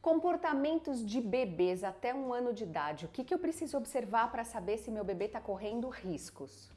Comportamentos de bebês até um ano de idade. O que, que eu preciso observar para saber se meu bebê está correndo riscos?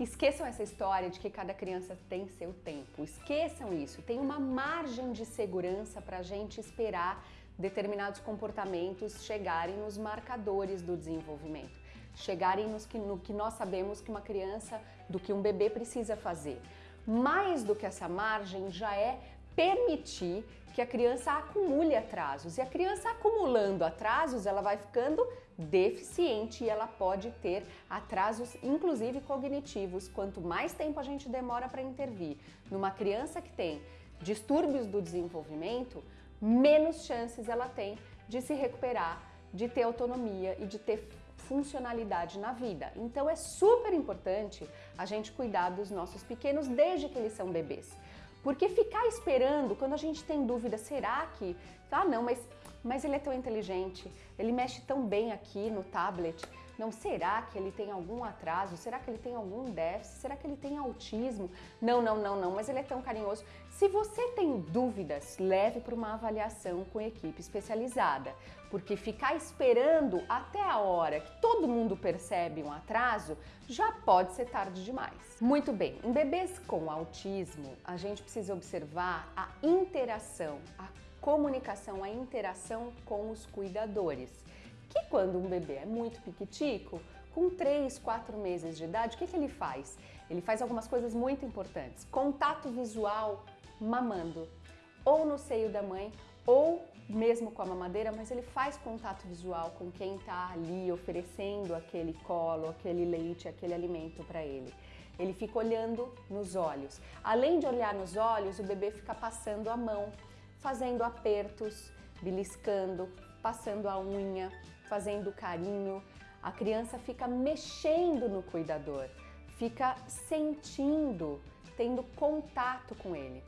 Esqueçam essa história de que cada criança tem seu tempo. Esqueçam isso. Tem uma margem de segurança para a gente esperar determinados comportamentos chegarem nos marcadores do desenvolvimento, chegarem nos que, no que nós sabemos que uma criança, do que um bebê precisa fazer. Mais do que essa margem já é permitir que a criança acumule atrasos. E a criança acumulando atrasos, ela vai ficando deficiente e ela pode ter atrasos, inclusive cognitivos. Quanto mais tempo a gente demora para intervir numa criança que tem distúrbios do desenvolvimento, menos chances ela tem de se recuperar, de ter autonomia e de ter funcionalidade na vida. Então é super importante a gente cuidar dos nossos pequenos desde que eles são bebês. Porque ficar esperando, quando a gente tem dúvida, será que... Ah, não, mas, mas ele é tão inteligente, ele mexe tão bem aqui no tablet. Não, será que ele tem algum atraso? Será que ele tem algum déficit? Será que ele tem autismo? Não, não, não, não, mas ele é tão carinhoso. Se você tem dúvidas, leve para uma avaliação com equipe especializada, porque ficar esperando até a hora que todo mundo percebe um atraso já pode ser tarde demais. Muito bem, em bebês com autismo, a gente precisa observar a interação, a comunicação, a interação com os cuidadores que quando um bebê é muito piquitico, com 3, 4 meses de idade, o que, que ele faz? Ele faz algumas coisas muito importantes. Contato visual mamando, ou no seio da mãe, ou mesmo com a mamadeira, mas ele faz contato visual com quem está ali oferecendo aquele colo, aquele leite, aquele alimento para ele. Ele fica olhando nos olhos. Além de olhar nos olhos, o bebê fica passando a mão, fazendo apertos, beliscando, passando a unha, fazendo carinho. A criança fica mexendo no cuidador, fica sentindo, tendo contato com ele.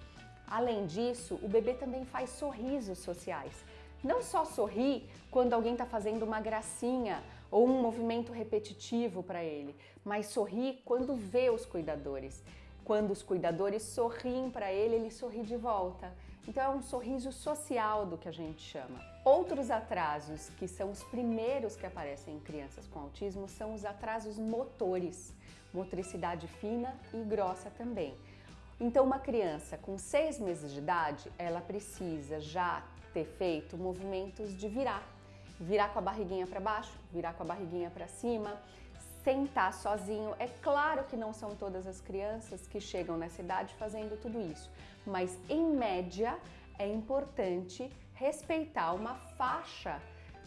Além disso, o bebê também faz sorrisos sociais. Não só sorri quando alguém está fazendo uma gracinha ou um movimento repetitivo para ele, mas sorri quando vê os cuidadores. Quando os cuidadores sorriem para ele, ele sorri de volta. Então é um sorriso social do que a gente chama. Outros atrasos, que são os primeiros que aparecem em crianças com autismo, são os atrasos motores, motricidade fina e grossa também. Então uma criança com seis meses de idade, ela precisa já ter feito movimentos de virar. Virar com a barriguinha para baixo, virar com a barriguinha para cima, sentar sozinho. É claro que não são todas as crianças que chegam nessa idade fazendo tudo isso, mas em média é importante respeitar uma faixa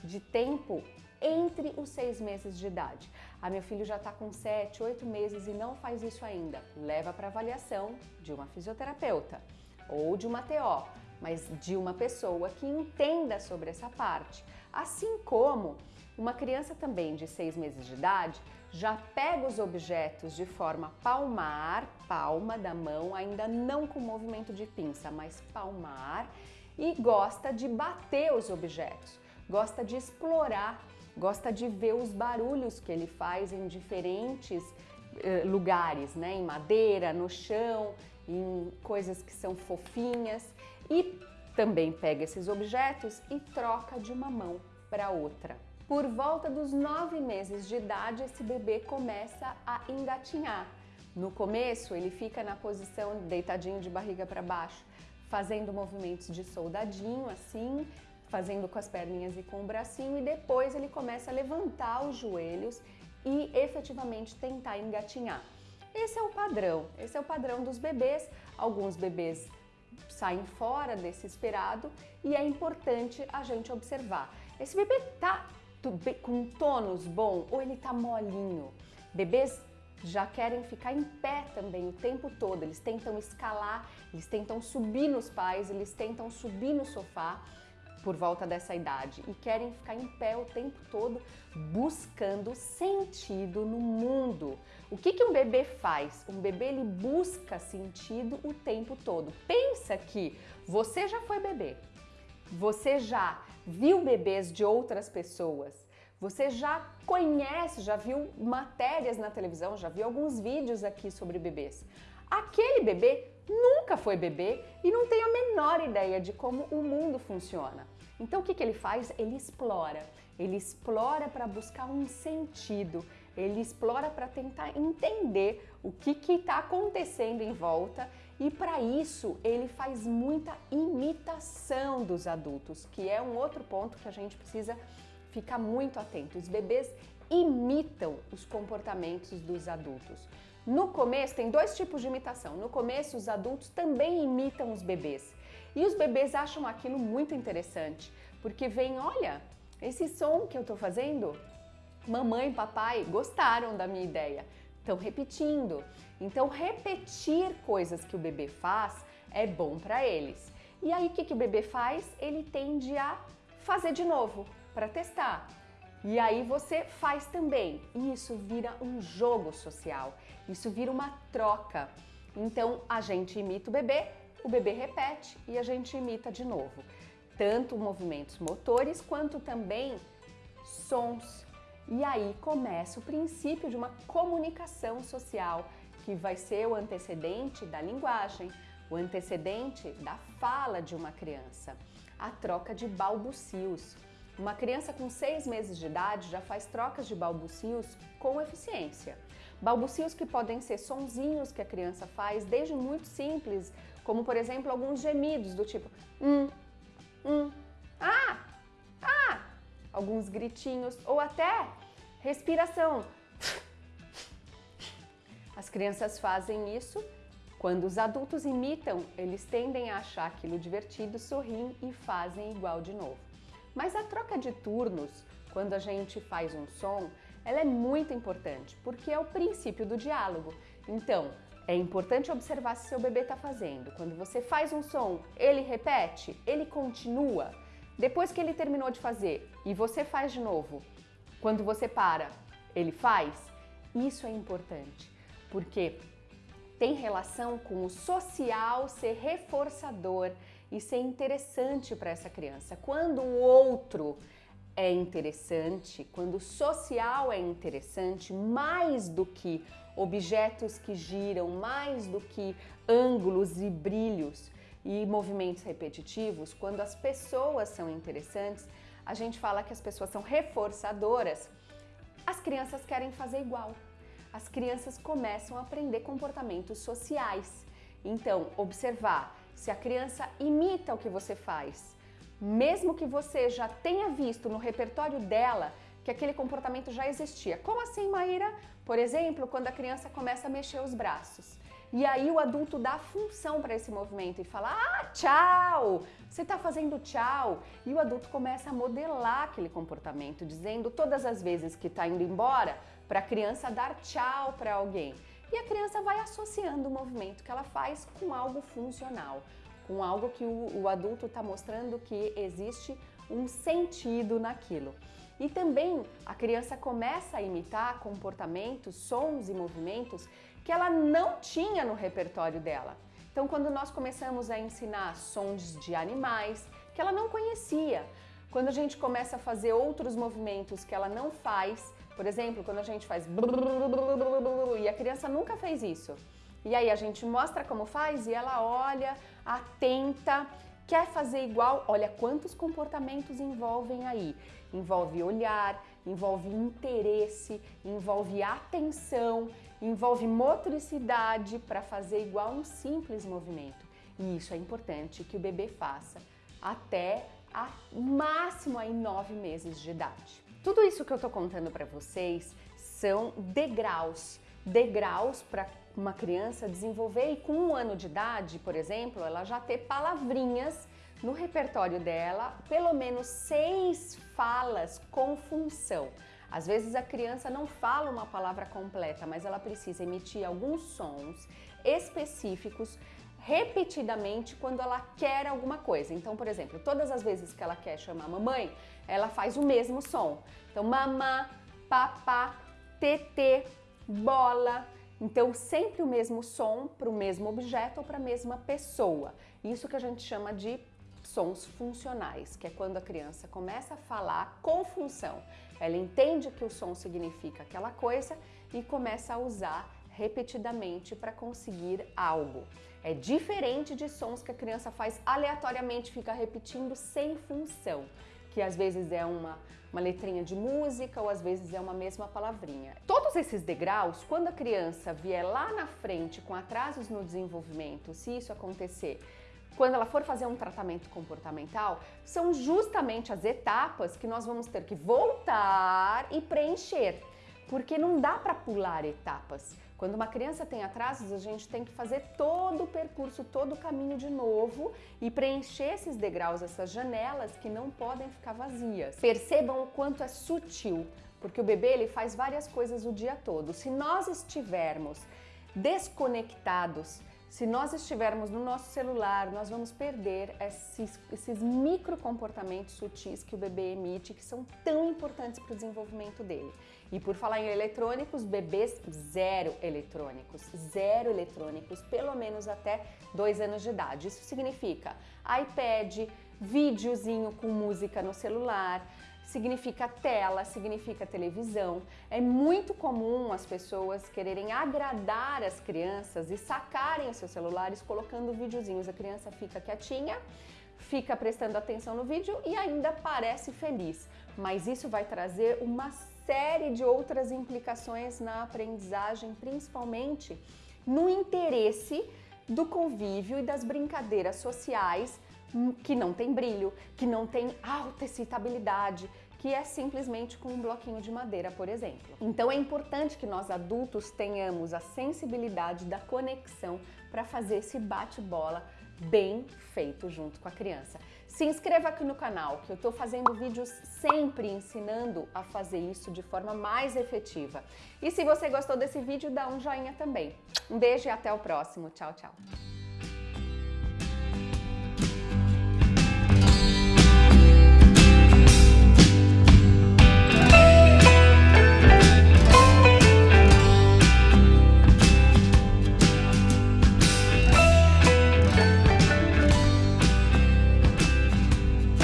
de tempo entre os seis meses de idade. Ah, meu filho já está com sete, oito meses e não faz isso ainda. Leva para avaliação de uma fisioterapeuta ou de uma TO, mas de uma pessoa que entenda sobre essa parte. Assim como uma criança também de seis meses de idade já pega os objetos de forma palmar, palma da mão, ainda não com movimento de pinça, mas palmar, e gosta de bater os objetos, gosta de explorar, gosta de ver os barulhos que ele faz em diferentes eh, lugares, né? em madeira, no chão, em coisas que são fofinhas e também pega esses objetos e troca de uma mão para outra. Por volta dos nove meses de idade, esse bebê começa a engatinhar. No começo, ele fica na posição deitadinho de barriga para baixo, fazendo movimentos de soldadinho, assim, fazendo com as perninhas e com o bracinho, e depois ele começa a levantar os joelhos e efetivamente tentar engatinhar. Esse é o padrão, esse é o padrão dos bebês. Alguns bebês saem fora desse esperado e é importante a gente observar. Esse bebê tá com tônus bom ou ele tá molinho. Bebês já querem ficar em pé também o tempo todo, eles tentam escalar, eles tentam subir nos pais, eles tentam subir no sofá por volta dessa idade e querem ficar em pé o tempo todo buscando sentido no mundo. O que, que um bebê faz? Um bebê ele busca sentido o tempo todo. Pensa que você já foi bebê, você já viu bebês de outras pessoas, você já conhece, já viu matérias na televisão, já viu alguns vídeos aqui sobre bebês. Aquele bebê nunca foi bebê e não tem a menor ideia de como o mundo funciona. Então o que, que ele faz? Ele explora. Ele explora para buscar um sentido, ele explora para tentar entender o que está acontecendo em volta e para isso ele faz muita imitação dos adultos, que é um outro ponto que a gente precisa ficar muito atento. Os bebês imitam os comportamentos dos adultos. No começo tem dois tipos de imitação. No começo os adultos também imitam os bebês. E os bebês acham aquilo muito interessante, porque vem, olha, esse som que eu estou fazendo, mamãe e papai gostaram da minha ideia, estão repetindo. Então, repetir coisas que o bebê faz é bom para eles. E aí, o que, que o bebê faz? Ele tende a fazer de novo para testar. E aí você faz também. E isso vira um jogo social. Isso vira uma troca. Então a gente imita o bebê, o bebê repete e a gente imita de novo tanto movimentos motores quanto também sons. E aí começa o princípio de uma comunicação social, que vai ser o antecedente da linguagem, o antecedente da fala de uma criança, a troca de balbucios. Uma criança com seis meses de idade já faz trocas de balbucios com eficiência. Balbucios que podem ser sonzinhos que a criança faz, desde muito simples, como por exemplo alguns gemidos do tipo hum, um ah, ah, alguns gritinhos ou até respiração. As crianças fazem isso. Quando os adultos imitam, eles tendem a achar aquilo divertido, sorriem e fazem igual de novo. Mas a troca de turnos, quando a gente faz um som, ela é muito importante, porque é o princípio do diálogo. Então, é importante observar se seu bebê está fazendo. Quando você faz um som, ele repete, ele continua. Depois que ele terminou de fazer e você faz de novo, quando você para, ele faz. Isso é importante, porque tem relação com o social ser reforçador e ser interessante para essa criança. Quando o outro é interessante, quando o social é interessante, mais do que objetos que giram, mais do que ângulos e brilhos e movimentos repetitivos, quando as pessoas são interessantes, a gente fala que as pessoas são reforçadoras, as crianças querem fazer igual. As crianças começam a aprender comportamentos sociais. Então, observar se a criança imita o que você faz, mesmo que você já tenha visto no repertório dela que aquele comportamento já existia. Como assim, Maíra? Por exemplo, quando a criança começa a mexer os braços. E aí o adulto dá função para esse movimento e fala: "Ah, tchau! Você está fazendo tchau". E o adulto começa a modelar aquele comportamento, dizendo todas as vezes que está indo embora para a criança dar tchau para alguém. E a criança vai associando o movimento que ela faz com algo funcional com algo que o, o adulto está mostrando que existe um sentido naquilo. E também a criança começa a imitar comportamentos, sons e movimentos que ela não tinha no repertório dela. Então, quando nós começamos a ensinar sons de animais que ela não conhecia, quando a gente começa a fazer outros movimentos que ela não faz, por exemplo, quando a gente faz e a criança nunca fez isso. E aí a gente mostra como faz e ela olha, atenta, quer fazer igual. Olha quantos comportamentos envolvem aí. Envolve olhar, envolve interesse, envolve atenção, envolve motricidade para fazer igual um simples movimento. E isso é importante que o bebê faça até a máximo aí nove meses de idade. Tudo isso que eu estou contando para vocês são degraus, degraus para uma criança desenvolver e com um ano de idade, por exemplo, ela já ter palavrinhas no repertório dela, pelo menos seis falas com função. Às vezes a criança não fala uma palavra completa, mas ela precisa emitir alguns sons específicos repetidamente quando ela quer alguma coisa. Então, por exemplo, todas as vezes que ela quer chamar mamãe, ela faz o mesmo som. Então, mamá, papá, tetê, bola, então, sempre o mesmo som para o mesmo objeto ou para a mesma pessoa. Isso que a gente chama de sons funcionais, que é quando a criança começa a falar com função. Ela entende que o som significa aquela coisa e começa a usar repetidamente para conseguir algo. É diferente de sons que a criança faz aleatoriamente, fica repetindo sem função, que às vezes é uma, uma letrinha de música ou às vezes é uma mesma palavrinha. Todos esses degraus, quando a criança vier lá na frente com atrasos no desenvolvimento, se isso acontecer, quando ela for fazer um tratamento comportamental, são justamente as etapas que nós vamos ter que voltar e preencher, porque não dá para pular etapas. Quando uma criança tem atrasos, a gente tem que fazer todo o percurso, todo o caminho de novo e preencher esses degraus, essas janelas que não podem ficar vazias. Percebam o quanto é sutil, porque o bebê ele faz várias coisas o dia todo. Se nós estivermos desconectados se nós estivermos no nosso celular, nós vamos perder esses, esses micro comportamentos sutis que o bebê emite, que são tão importantes para o desenvolvimento dele. E por falar em eletrônicos, bebês zero eletrônicos, zero eletrônicos, pelo menos até dois anos de idade. Isso significa iPad, videozinho com música no celular, significa tela, significa televisão. É muito comum as pessoas quererem agradar as crianças e sacarem os seus celulares colocando videozinhos. A criança fica quietinha, fica prestando atenção no vídeo e ainda parece feliz. Mas isso vai trazer uma série de outras implicações na aprendizagem, principalmente no interesse do convívio e das brincadeiras sociais que não tem brilho, que não tem alta excitabilidade, que é simplesmente com um bloquinho de madeira, por exemplo. Então é importante que nós adultos tenhamos a sensibilidade da conexão para fazer esse bate-bola bem feito junto com a criança. Se inscreva aqui no canal, que eu estou fazendo vídeos sempre ensinando a fazer isso de forma mais efetiva. E se você gostou desse vídeo, dá um joinha também. Um beijo e até o próximo. Tchau, tchau.